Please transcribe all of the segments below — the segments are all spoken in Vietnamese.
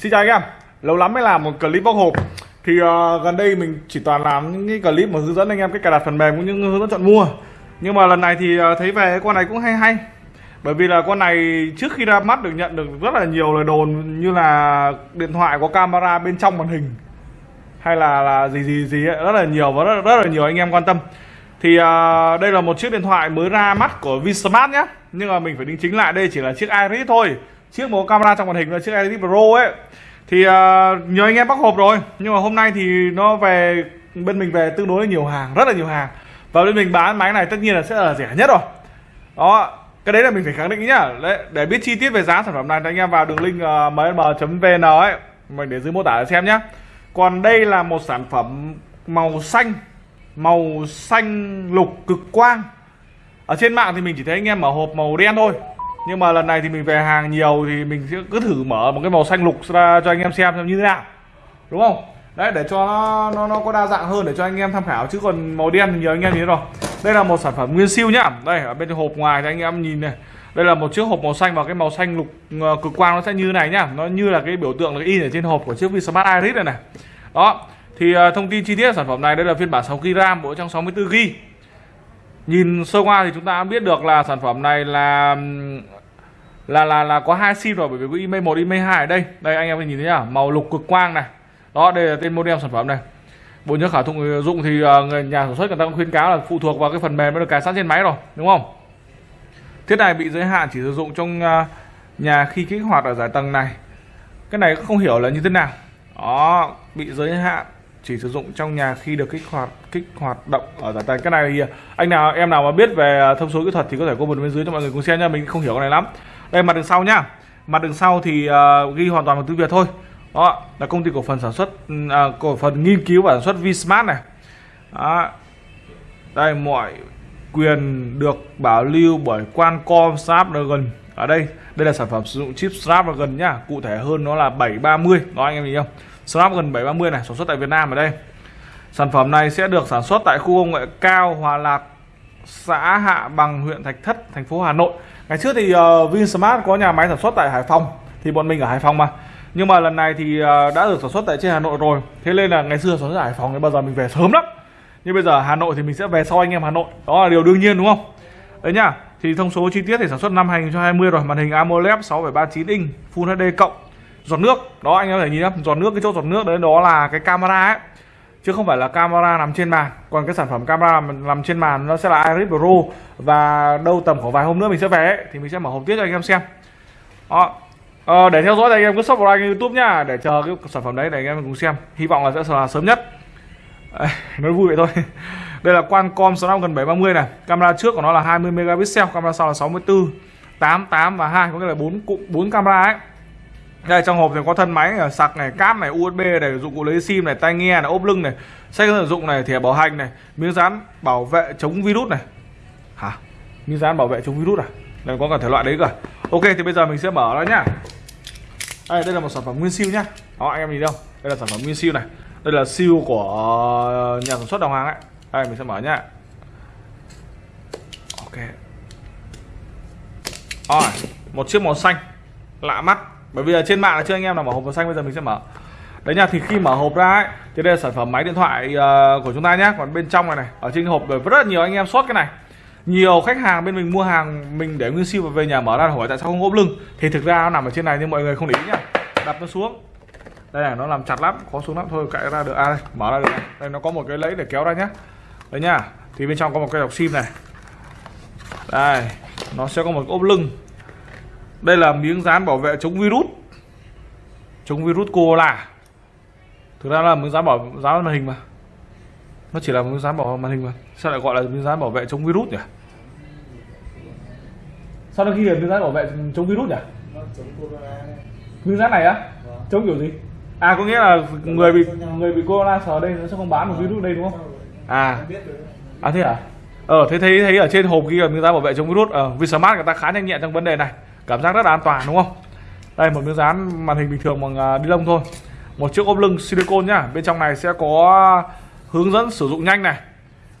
Xin chào anh em. Lâu lắm mới làm một clip bóc hộp. Thì uh, gần đây mình chỉ toàn làm những cái clip mà hướng dẫn anh em cách cài đặt phần mềm cũng như hướng dẫn chọn mua. Nhưng mà lần này thì uh, thấy về con này cũng hay hay. Bởi vì là con này trước khi ra mắt được nhận được rất là nhiều lời đồn Như là điện thoại có camera bên trong màn hình Hay là là gì gì gì ấy, rất là nhiều và rất, rất là nhiều anh em quan tâm. Thì uh, đây là một chiếc điện thoại mới ra mắt của Vinsmart nhé Nhưng mà mình phải đính chính lại đây chỉ là chiếc Iris thôi. Chiếc một camera trong màn hình là chiếc Iris Pro ấy. Thì uh, nhiều anh em bắt hộp rồi. Nhưng mà hôm nay thì nó về bên mình về tương đối là nhiều hàng, rất là nhiều hàng. Và bên mình bán máy này tất nhiên là sẽ là rẻ nhất rồi. Đó, cái đấy là mình phải khẳng định nhá. Đấy, Để biết chi tiết về giá sản phẩm này thì anh em vào đường link à, uh, msm.vn ấy. Mình để dưới mô tả để xem nhé Còn đây là một sản phẩm màu xanh màu xanh lục cực quang. Ở trên mạng thì mình chỉ thấy anh em mở hộp màu đen thôi nhưng mà lần này thì mình về hàng nhiều thì mình sẽ cứ thử mở một cái màu xanh lục ra cho anh em xem xem như thế nào. Đúng không? Đấy để cho nó nó, nó có đa dạng hơn để cho anh em tham khảo. Chứ còn màu đen thì nhiều anh em nhìn rồi. Đây là một sản phẩm nguyên siêu nhá. Đây ở bên hộp ngoài thì anh em nhìn này. Đây là một chiếc hộp màu xanh và cái màu xanh lục ờ, cực quang nó sẽ như thế này nhá. Nó như là cái biểu tượng là in ở trên hộp của chiếc Vsmart Iris này này. Đó. Thì uh, thông tin chi tiết sản phẩm này đây là phiên bản 6GB RAM bộ trong 64GB nhìn sơ qua thì chúng ta biết được là sản phẩm này là là là là có hai sim rồi, bởi vì có email 1 email 2 ở đây. Đây, anh em nhìn thấy nhá, màu lục cực quang này. Đó, đây là tên model sản phẩm này. Bộ nhớ khả dụng dụng thì ờ, người nhà sản xuất người ta cũng khuyến cáo là phụ thuộc vào cái phần mềm mới được cài sẵn trên máy rồi, đúng không? Thiết này bị giới hạn, chỉ sử dụng trong ờ, nhà khi kích hoạt ở giải tầng này. Cái này không hiểu là như thế nào. Đó, bị giới hạn chỉ sử dụng trong nhà khi được kích hoạt kích hoạt động ở giải tay cái này. Thì anh nào em nào mà biết về à, thông số kỹ thuật thì có thể comment bên dưới cho mọi người cùng xem nha mình không hiểu cái này lắm. Đây mặt đường sau nhá. Mặt đường sau thì uh, ghi hoàn toàn bằng tiếng việt thôi. Đó là công ty cổ phần sản xuất uh, cổ phần nghiên cứu và sản xuất Vsmart này. Đó. đây mọi quyền được bảo lưu bởi Qualcomm Snapdragon. Ở đây đây là sản phẩm sử dụng chip Snapdragon nhá. Cụ thể hơn nó là 730 đó anh em nhìn không? Snapdragon 730 này sản xuất tại Việt Nam ở đây. Sản phẩm này sẽ được sản xuất tại khu công nghệ cao Hòa Lạc xã Hạ Bằng huyện Thạch Thất thành phố Hà Nội. Ngày trước thì uh, Vinsmart có nhà máy sản xuất tại Hải Phòng thì bọn mình ở Hải Phòng mà. Nhưng mà lần này thì uh, đã được sản xuất tại trên Hà Nội rồi. Thế nên là ngày xưa sản xuất ở Hải Phòng thì bao giờ mình về sớm lắm. Nhưng bây giờ Hà Nội thì mình sẽ về sau anh em Hà Nội. Đó là điều đương nhiên đúng không? Đấy nhá. Thì thông số chi tiết thì sản xuất năm 2020 rồi. Màn hình AMOLED 6,39 inch Full HD cộng giọt nước. Đó anh em có thể nhìn nhá giọt nước cái chỗ giọt nước đấy đó là cái camera ấy. Chứ không phải là camera nằm trên màn còn cái sản phẩm camera nằm trên màn nó sẽ là Iris Pro. Và đâu tầm khoảng vài hôm nữa mình sẽ về ấy, thì mình sẽ mở hộp tiếp cho anh em xem. Đó. Ờ, để theo dõi thì anh em cứ subscribe kênh youtube nhá để chờ cái sản phẩm đấy để anh em cùng xem. Hy vọng là sẽ là sớm nhất. Nói vui vậy thôi. Đây là Qualcomm Snapdragon 730 này. Camera trước của nó là 20 megapixel camera sau là 64 8 8 và 2 có nghĩa là bốn cụm bốn camera ấy đây trong hộp thì có thân máy này, sạc này cáp này usb này dụng cụ lấy sim này tai nghe này ốp lưng này sách sử dụng này thẻ bảo hành này miếng dán bảo vệ chống virus này. Hả? Miếng dán bảo vệ chống virus à? Đây có cả thể loại đấy cả ok thì bây giờ mình sẽ mở nó nhá. Đây đây là một sản phẩm nguyên siêu nhá. Đó anh em nhìn đâu? Đây là sản phẩm nguyên siêu này. Đây là siêu của ờ, nhà sản xuất đồng hàng ấy. Đây mình sẽ mở nhá. Ok. Rồi một chiếc màu xanh lạ mắt bởi vì ở trên mạng là chưa anh em nào mở hộp màu xanh bây giờ mình sẽ mở. Đấy nha thì khi mở hộp ra ấy thì đây là sản phẩm máy điện thoại uh, của chúng ta nhé còn bên trong này này ở trên hộp rất rất nhiều anh em sót cái này. Nhiều khách hàng bên mình mua hàng mình để nguyên siêu và về nhà mở ra hỏi tại sao không ốp lưng. Thì thực ra nó nằm ở trên này nhưng mọi người không để ý nhá. Đặt nó xuống. Đây này nó làm chặt lắm khó xuống lắm. Thôi cạy ra được. À đây mở ra được. Này. đây nó có một cái lấy để kéo ra nhá. Đấy nhá thì bên trong có một cái đọc sim này. Đây nó sẽ có một ốp lưng đây là miếng dán bảo vệ chống virus. Chống virus cola thực ra là miếng dán bảo dán màn hình mà. Nó chỉ là miếng dán bảo màn hình mà. Sao lại gọi là miếng dán bảo vệ chống virus nhỉ? Sao nó ghi là miếng dán bảo vệ chống virus nhỉ? Miếng dán này á? Chống kiểu gì? À có nghĩa là người bị người bị corona sờ đây nó sẽ không bán được virus đây đúng không? À. À thế à? Ờ thế thấy thấy ở trên hộp ghi là miếng dán bảo vệ chống virus. Ở ờ, Vinsmart người ta khá nhanh nhẹn trong vấn đề này cảm giác rất là an toàn đúng không? Đây một miếng dán màn hình bình thường bằng à, ni đi lông thôi. Một chiếc ốp lưng silicon nhá. Bên trong này sẽ có hướng dẫn sử dụng nhanh này.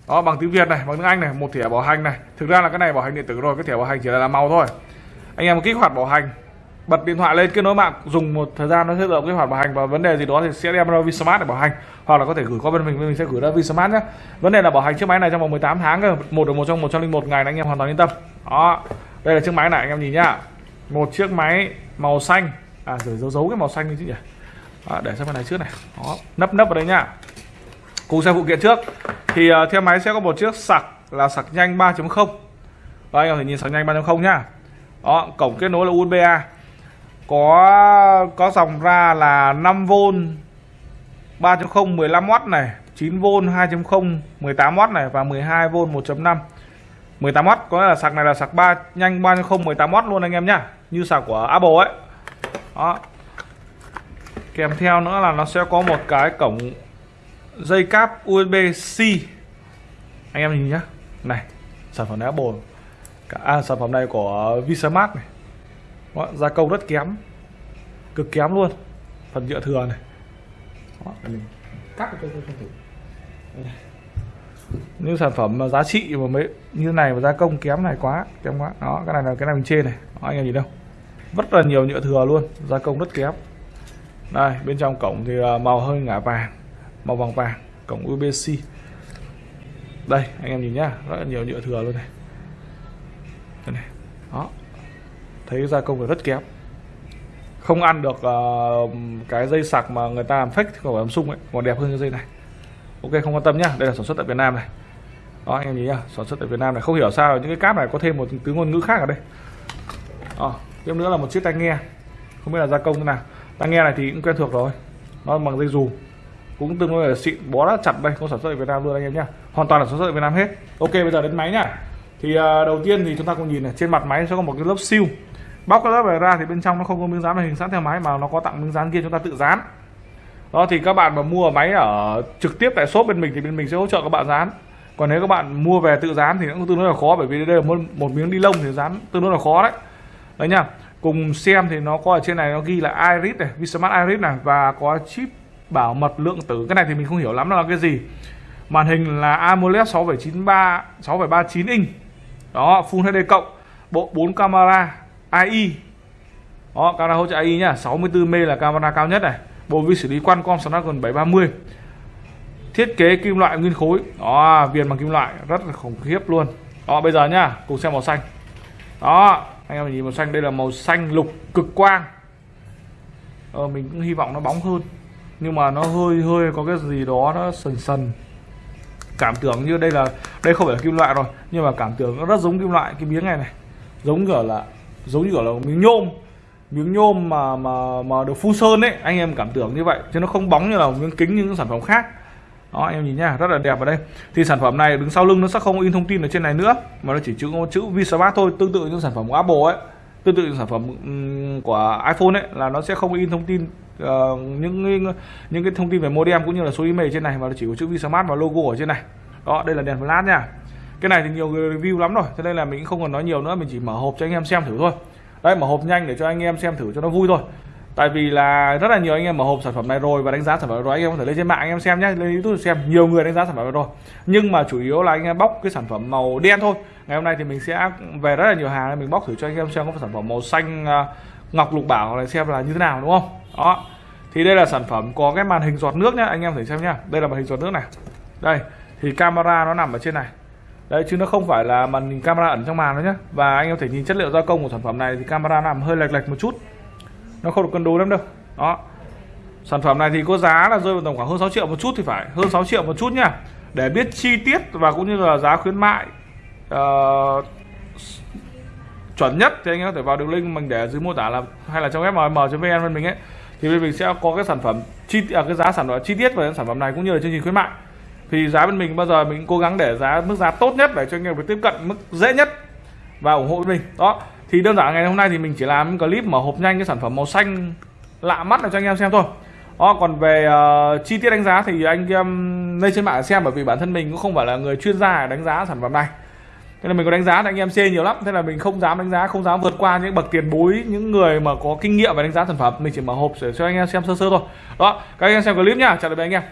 Đó bằng tiếng Việt này bằng tiếng Anh này một thẻ bảo hành này. Thực ra là cái này bảo hành điện tử rồi cái thẻ bảo hành chỉ là, màu thôi. Anh em kích hoạt bảo hành bật điện thoại lên kết nối mạng dùng một thời gian nó sẽ tự kích hoạt bảo hành. Và vấn đề gì đó thì sẽ đem ra Vsmart để bảo hành. Hoặc là có thể gửi qua bên mình bên mình sẽ gửi ra Vsmart nhé vấn đề là bảo hành chiếc máy này trong vòng 18 tháng cơ. Một được một trong 101 ngày anh em hoàn toàn yên tâm. Đó đây là chiếc máy này anh em nhìn nhá một chiếc máy màu xanh. À rồi giấu giấu cái màu xanh đi chứ nhỉ? À, để sang bên này trước này. Đó nấp nấp vào đây nhá. Cùng xem phụ kiện trước. Thì uh, theo máy sẽ có một chiếc sạc là sạc nhanh 3.0 và anh em thể nhìn sạc nhanh 3.0 nhá. Đó cổng kết nối là USB A. Có có dòng ra là 5V 3.0 15W này 9V 2.0 18W này và 12V 1.5 18W có nghĩa là sạc này là sạc 3 nhanh 3.0 18W luôn anh em nhá. Như sạc của Apple ấy. Đó. Kèm theo nữa là nó sẽ có một cái cổng dây cáp USB-C anh em nhìn nhá. Này sản phẩm này Apple. À, sản phẩm này của Visamart này. Đó, gia công rất kém. Cực kém luôn. Phần nhựa thừa này. Đó, mình cắt cho tôi thử những sản phẩm mà giá trị mà mấy như này mà gia công kém này quá kém quá. Đó cái này là cái này mình trên này. Đó, anh em nhìn đâu. Rất là nhiều nhựa thừa luôn gia công rất kém. Đây bên trong cổng thì à, màu hơi ngả vàng màu vàng vàng cổng USB-C đây anh em nhìn nhá rất là nhiều nhựa thừa luôn này. Đây này đó. Thấy gia công rất kém. Không ăn được uh, cái dây sạc mà người ta làm fake của Samsung ấy còn đẹp hơn cái dây này ok không quan tâm nhá. Đây là sản xuất tại Việt Nam này. Đó anh em nhìn nhá. Sản xuất tại Việt Nam này. Không hiểu sao những cái cáp này có thêm một thứ ngôn ngữ khác ở đây. Đó, tiếp nữa là một chiếc tai nghe. Không biết là gia công thế nào. Tai nghe này thì cũng quen thuộc rồi. Nó bằng dây dù. Cũng tương đối là xịn bó đã chặt đây. Có sản xuất ở Việt Nam luôn anh em nhá. Hoàn toàn là sản xuất ở Việt Nam hết. Ok bây giờ đến máy nhá. Thì à, đầu tiên thì chúng ta cùng nhìn này. Trên mặt máy sẽ có một cái lớp siêu. Bóc cái lớp này ra thì bên trong nó không có miếng dán màn hình sẵn theo máy mà nó có tặng miếng dán kia chúng ta tự dán đó thì các bạn mà mua máy ở trực tiếp tại shop bên mình thì bên mình sẽ hỗ trợ các bạn dán. Còn nếu các bạn mua về tự dán thì cũng tương đối là khó bởi vì đây là một, một miếng ni lông thì dán tương đối là khó đấy. Đấy nhá. Cùng xem thì nó có ở trên này nó ghi là iris này Vsmart iris này và có chip bảo mật lượng tử. Cái này thì mình không hiểu lắm là cái gì. Màn hình là AMOLED 6,93 6,39 inch. Đó Full HD cộng bộ 4 camera AI đó camera hỗ trợ AI nhá. 64 m là camera cao nhất này bộ vi xử lý Qualcomm Snapdragon 730 thiết kế kim loại nguyên khối. Đó viền bằng kim loại. Rất là khủng khiếp luôn. Đó bây giờ nhá cùng xem màu xanh. Đó anh em nhìn màu xanh. Đây là màu xanh lục cực quang. Ờ, mình cũng hy vọng nó bóng hơn. Nhưng mà nó hơi hơi có cái gì đó nó sần sần. Cảm tưởng như đây là đây không phải là kim loại rồi. Nhưng mà cảm tưởng nó rất giống kim loại cái miếng này này. Giống kiểu là giống như kiểu là miếng nhôm miếng nhôm mà mà mà được phun sơn ấy anh em cảm tưởng như vậy chứ nó không bóng như là miếng kính như những sản phẩm khác. Đó anh em nhìn nha rất là đẹp ở đây. Thì sản phẩm này đứng sau lưng nó sẽ không in thông tin ở trên này nữa mà nó chỉ chữ chữ Vsmart thôi tương tự như sản phẩm của Apple ấy tương tự như sản phẩm của iPhone ấy là nó sẽ không in thông tin uh, những những cái thông tin về modem cũng như là số email trên này mà nó chỉ có chữ Vsmart và logo ở trên này. Đó đây là đèn flash nha. Cái này thì nhiều người review lắm rồi cho nên là mình không còn nói nhiều nữa mình chỉ mở hộp cho anh em xem thử thôi đây mở hộp nhanh để cho anh em xem thử cho nó vui thôi. Tại vì là rất là nhiều anh em mở hộp sản phẩm này rồi và đánh giá sản phẩm rồi, anh em có thể lên trên mạng anh em xem nhé lên youtube xem, nhiều người đánh giá sản phẩm này rồi. Nhưng mà chủ yếu là anh em bóc cái sản phẩm màu đen thôi. Ngày hôm nay thì mình sẽ về rất là nhiều hàng, mình bóc thử cho anh em xem có sản phẩm màu xanh à, ngọc lục bảo này xem là như thế nào, đúng không? Đó. Thì đây là sản phẩm có cái màn hình giọt nước nhá, anh em thử xem nhá. Đây là màn hình giọt nước này. Đây, thì camera nó nằm ở trên này đấy chứ nó không phải là màn hình camera ẩn trong màn nữa nhé và anh em thể nhìn chất liệu gia công của sản phẩm này thì camera nằm hơi lệch lệch một chút. Nó không được cân đối lắm đâu. Đó. Sản phẩm này thì có giá là rơi vào tầm khoảng hơn 6 triệu một chút thì phải. Hơn 6 triệu một chút nhá. Để biết chi tiết và cũng như là giá khuyến mại uh, chuẩn nhất thì anh em có thể vào đường link mình để dưới mô tả là hay là trong fmm.vn bên mình ấy. Thì bên mình sẽ có cái sản phẩm chi à, cái giá sản phẩm chi tiết về sản phẩm này cũng như là chương trình khuyến mại thì giá bên mình bao giờ mình cố gắng để giá mức giá tốt nhất để cho anh em tiếp cận mức dễ nhất và ủng hộ bên mình. Đó. Thì đơn giản ngày hôm nay thì mình chỉ làm clip mở hộp nhanh cái sản phẩm màu xanh lạ mắt để cho anh em xem thôi. Đó còn về uh, chi tiết đánh giá thì anh em lên trên mạng xem bởi vì bản thân mình cũng không phải là người chuyên gia đánh giá sản phẩm này. Thế là mình có đánh giá thì anh em chê nhiều lắm. Thế là mình không dám đánh giá không dám vượt qua những bậc tiền bối những người mà có kinh nghiệm về đánh giá sản phẩm. Mình chỉ mở hộp để cho anh em xem sơ sơ thôi. Đó các anh em xem clip nhá. Chào tạm biệt anh em.